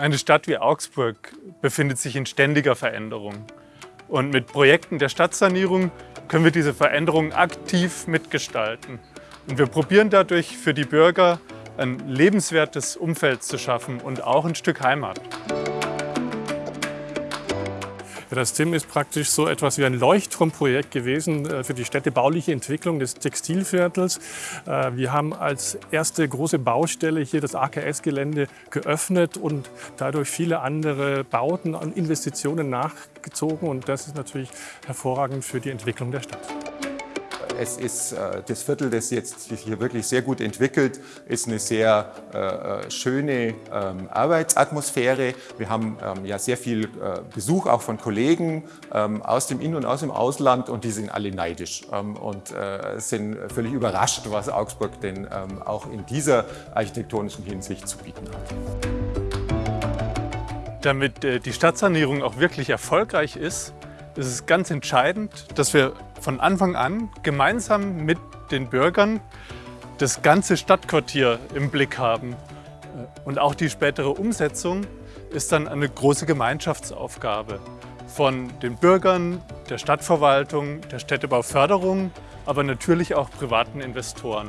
Eine Stadt wie Augsburg befindet sich in ständiger Veränderung. Und mit Projekten der Stadtsanierung können wir diese Veränderung aktiv mitgestalten. Und wir probieren dadurch für die Bürger ein lebenswertes Umfeld zu schaffen und auch ein Stück Heimat. Das TIM ist praktisch so etwas wie ein Leuchtturmprojekt gewesen äh, für die städtebauliche Entwicklung des Textilviertels. Äh, wir haben als erste große Baustelle hier das AKS-Gelände geöffnet und dadurch viele andere Bauten und Investitionen nachgezogen. Und das ist natürlich hervorragend für die Entwicklung der Stadt. Es ist äh, das Viertel, das jetzt sich hier wirklich sehr gut entwickelt, ist eine sehr äh, äh, schöne ähm, Arbeitsatmosphäre. Wir haben ähm, ja sehr viel Besuch auch von Kollegen ähm, aus dem In- und aus dem Ausland und die sind alle neidisch und sind völlig überrascht, was Augsburg denn auch in dieser architektonischen Hinsicht zu bieten hat. Damit die Stadtsanierung auch wirklich erfolgreich ist, ist es ganz entscheidend, dass wir von Anfang an gemeinsam mit den Bürgern das ganze Stadtquartier im Blick haben. Und auch die spätere Umsetzung ist dann eine große Gemeinschaftsaufgabe von den Bürgern, der Stadtverwaltung, der Städtebauförderung, aber natürlich auch privaten Investoren.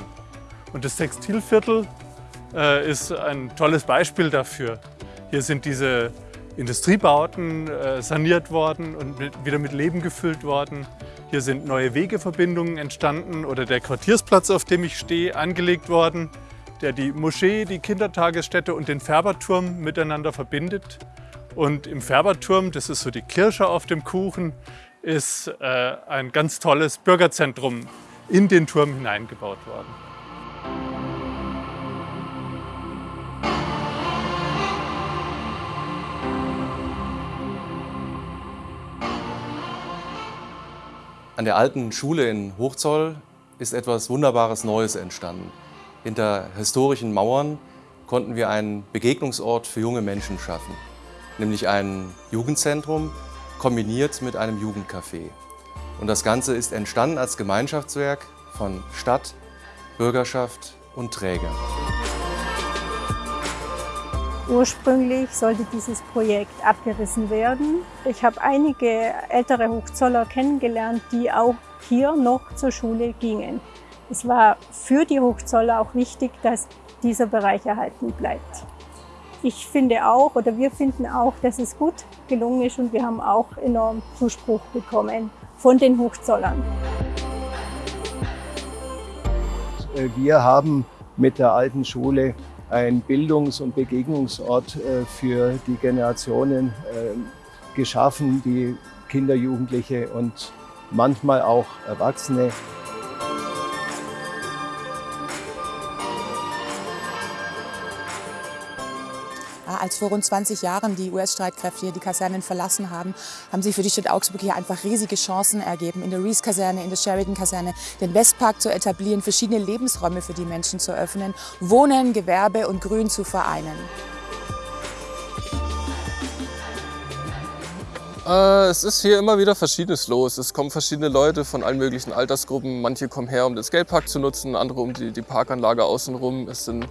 Und das Textilviertel äh, ist ein tolles Beispiel dafür. Hier sind diese Industriebauten äh, saniert worden und mit, wieder mit Leben gefüllt worden. Hier sind neue Wegeverbindungen entstanden oder der Quartiersplatz, auf dem ich stehe, angelegt worden, der die Moschee, die Kindertagesstätte und den Färberturm miteinander verbindet. Und im Färberturm, das ist so die Kirsche auf dem Kuchen, ist äh, ein ganz tolles Bürgerzentrum in den Turm hineingebaut worden. An der alten Schule in Hochzoll ist etwas Wunderbares Neues entstanden. Hinter historischen Mauern konnten wir einen Begegnungsort für junge Menschen schaffen, nämlich ein Jugendzentrum kombiniert mit einem Jugendcafé. Und das Ganze ist entstanden als Gemeinschaftswerk von Stadt, Bürgerschaft und Träger. Ursprünglich sollte dieses Projekt abgerissen werden. Ich habe einige ältere Hochzoller kennengelernt, die auch hier noch zur Schule gingen. Es war für die Hochzoller auch wichtig, dass dieser Bereich erhalten bleibt. Ich finde auch, oder wir finden auch, dass es gut gelungen ist und wir haben auch enorm Zuspruch bekommen von den Hochzollern. Wir haben mit der alten Schule ein Bildungs- und Begegnungsort äh, für die Generationen äh, geschaffen, die Kinder, Jugendliche und manchmal auch Erwachsene als vor rund 20 Jahren die US-Streitkräfte hier die Kasernen verlassen haben, haben sich für die Stadt Augsburg hier einfach riesige Chancen ergeben, in der Rees-Kaserne, in der Sheridan-Kaserne den Westpark zu etablieren, verschiedene Lebensräume für die Menschen zu öffnen, Wohnen, Gewerbe und Grün zu vereinen. Äh, es ist hier immer wieder Verschiedenes los. Es kommen verschiedene Leute von allen möglichen Altersgruppen. Manche kommen her, um den Skatepark zu nutzen, andere um die, die Parkanlage außenrum. Es sind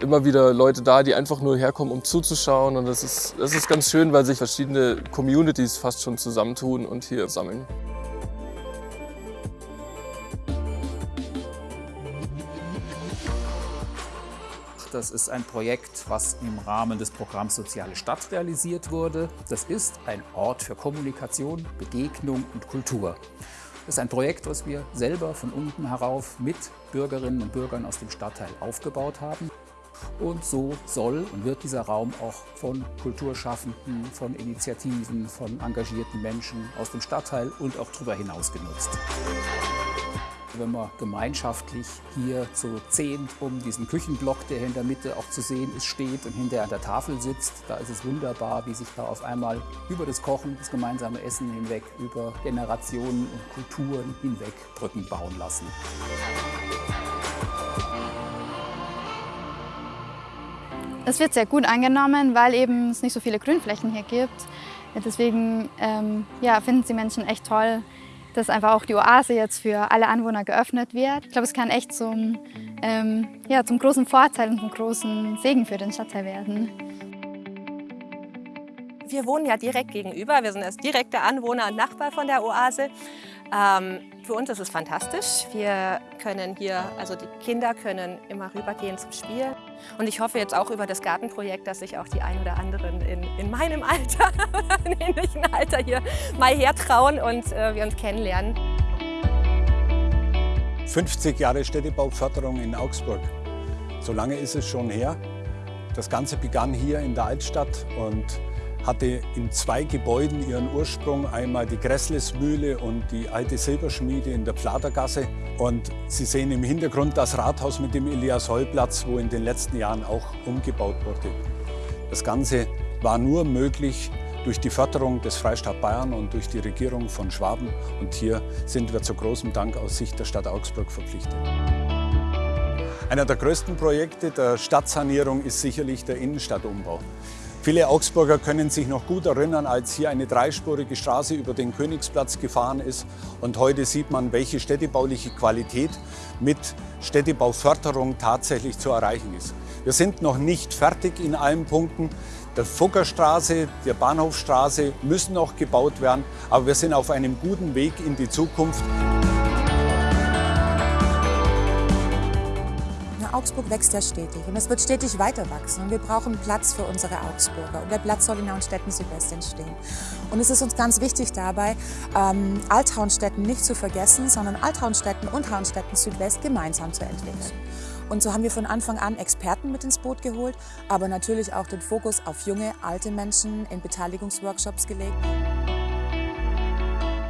immer wieder Leute da, die einfach nur herkommen, um zuzuschauen. Und das ist, das ist ganz schön, weil sich verschiedene Communities fast schon zusammentun und hier sammeln. Das ist ein Projekt, was im Rahmen des Programms Soziale Stadt realisiert wurde. Das ist ein Ort für Kommunikation, Begegnung und Kultur. Das ist ein Projekt, was wir selber von unten herauf mit Bürgerinnen und Bürgern aus dem Stadtteil aufgebaut haben. Und so soll und wird dieser Raum auch von Kulturschaffenden, von Initiativen, von engagierten Menschen aus dem Stadtteil und auch darüber hinaus genutzt wenn man gemeinschaftlich hier zu zehn um diesen Küchenblock, der hier in der Mitte auch zu sehen ist, steht und hinter an der Tafel sitzt. Da ist es wunderbar, wie sich da auf einmal über das Kochen, das gemeinsame Essen hinweg, über Generationen und Kulturen hinweg Brücken bauen lassen. Es wird sehr gut angenommen, weil eben es nicht so viele Grünflächen hier gibt. Deswegen ähm, ja, finden sie Menschen echt toll, dass einfach auch die Oase jetzt für alle Anwohner geöffnet wird. Ich glaube, es kann echt zum, ähm, ja, zum großen Vorteil und zum großen Segen für den Stadtteil werden. wir wohnen ja direkt gegenüber. Wir sind das direkte Anwohner und Nachbar von der Oase. Ähm, für uns ist es fantastisch. Wir können hier, also die Kinder können immer rübergehen zum Spielen. Und ich hoffe jetzt auch über das Gartenprojekt, dass sich auch die ein oder anderen in, in meinem Alter oder in ähnlichen Alter hier mal hertrauen und äh, wir uns kennenlernen. 50 Jahre Städtebauförderung in Augsburg. So lange ist es schon her. Das Ganze begann hier in der Altstadt und hatte in zwei Gebäuden ihren Ursprung. Einmal die Gresslesmühle und die alte Silberschmiede in der Pfladergasse. Und Sie sehen im Hintergrund das Rathaus mit dem Elias-Holl-Platz, wo in den letzten Jahren auch umgebaut wurde. Das Ganze war nur möglich durch die Förderung des Freistaat Bayern und durch die Regierung von Schwaben. Und hier sind wir zu großem Dank aus Sicht der Stadt Augsburg verpflichtet. Einer der größten Projekte der Stadtsanierung ist sicherlich der Innenstadtumbau. Viele Augsburger können sich noch gut erinnern, als hier eine dreispurige Straße über den Königsplatz gefahren ist. Und heute sieht man, welche städtebauliche Qualität mit Städtebauförderung tatsächlich zu erreichen ist. Wir sind noch nicht fertig in allen Punkten. Der Fuggerstraße, der Bahnhofstraße müssen noch gebaut werden, aber wir sind auf einem guten Weg in die Zukunft. Augsburg wächst ja stetig und es wird stetig weiter wachsen und wir brauchen Platz für unsere Augsburger und der Platz soll in Hauenstetten Südwest entstehen. Und es ist uns ganz wichtig dabei, ähm, Althauenstetten nicht zu vergessen, sondern Althauenstetten und Hauenstetten Südwest gemeinsam zu entwickeln. Und so haben wir von Anfang an Experten mit ins Boot geholt, aber natürlich auch den Fokus auf junge, alte Menschen in Beteiligungsworkshops gelegt.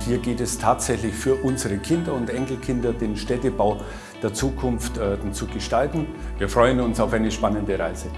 Hier geht es tatsächlich für unsere Kinder und Enkelkinder, den Städtebau der Zukunft äh, zu gestalten. Wir freuen uns auf eine spannende Reise.